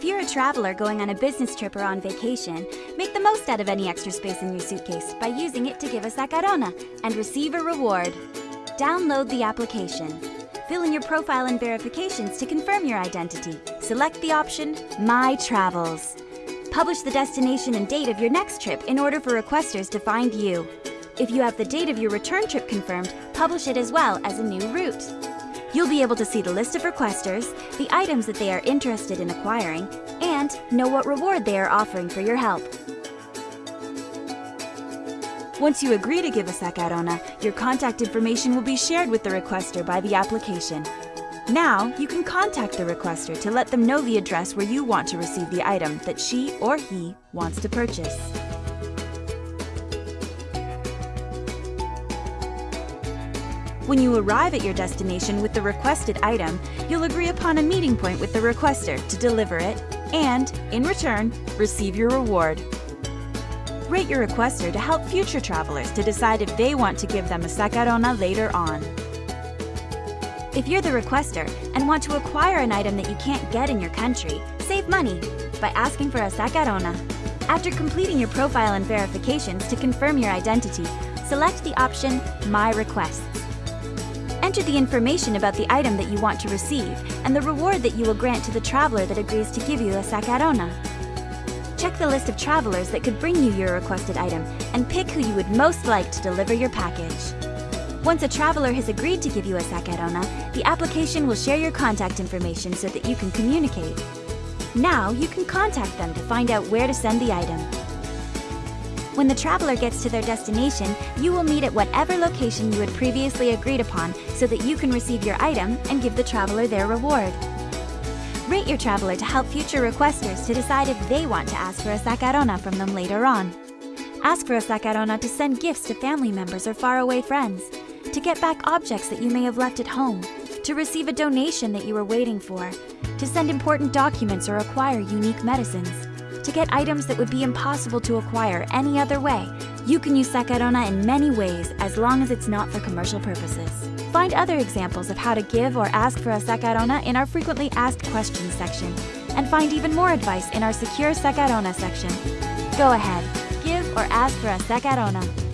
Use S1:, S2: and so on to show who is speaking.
S1: If you're a traveler going on a business trip or on vacation, make the most out of any extra space in your suitcase by using it to give us a sacarona and receive a reward. Download the application. Fill in your profile and verifications to confirm your identity. Select the option My Travels. Publish the destination and date of your next trip in order for requesters to find you. If you have the date of your return trip confirmed, publish it as well as a new route. You'll be able to see the list of requesters, the items that they are interested in acquiring, and know what reward they are offering for your help. Once you agree to give a sacarona, your contact information will be shared with the requester by the application. Now, you can contact the requester to let them know the address where you want to receive the item that she or he wants to purchase. When you arrive at your destination with the requested item, you'll agree upon a meeting point with the requester to deliver it and, in return, receive your reward. Rate your requester to help future travelers to decide if they want to give them a sacarona later on. If you're the requester and want to acquire an item that you can't get in your country, save money by asking for a sacarona. After completing your profile and verifications to confirm your identity, select the option My Requests. Enter the information about the item that you want to receive and the reward that you will grant to the traveler that agrees to give you a sacarona. Check the list of travelers that could bring you your requested item and pick who you would most like to deliver your package. Once a traveler has agreed to give you a sacarona, the application will share your contact information so that you can communicate. Now you can contact them to find out where to send the item. When the traveler gets to their destination, you will meet at whatever location you had previously agreed upon so that you can receive your item and give the traveler their reward. Rate your traveler to help future requesters to decide if they want to ask for a sacarona from them later on. Ask for a sacarona to send gifts to family members or faraway friends, to get back objects that you may have left at home, to receive a donation that you were waiting for, to send important documents or acquire unique medicines to get items that would be impossible to acquire any other way. You can use Sacarona in many ways as long as it's not for commercial purposes. Find other examples of how to give or ask for a Sacarona in our frequently asked questions section, and find even more advice in our secure Sacarona section. Go ahead, give or ask for a Sacarona.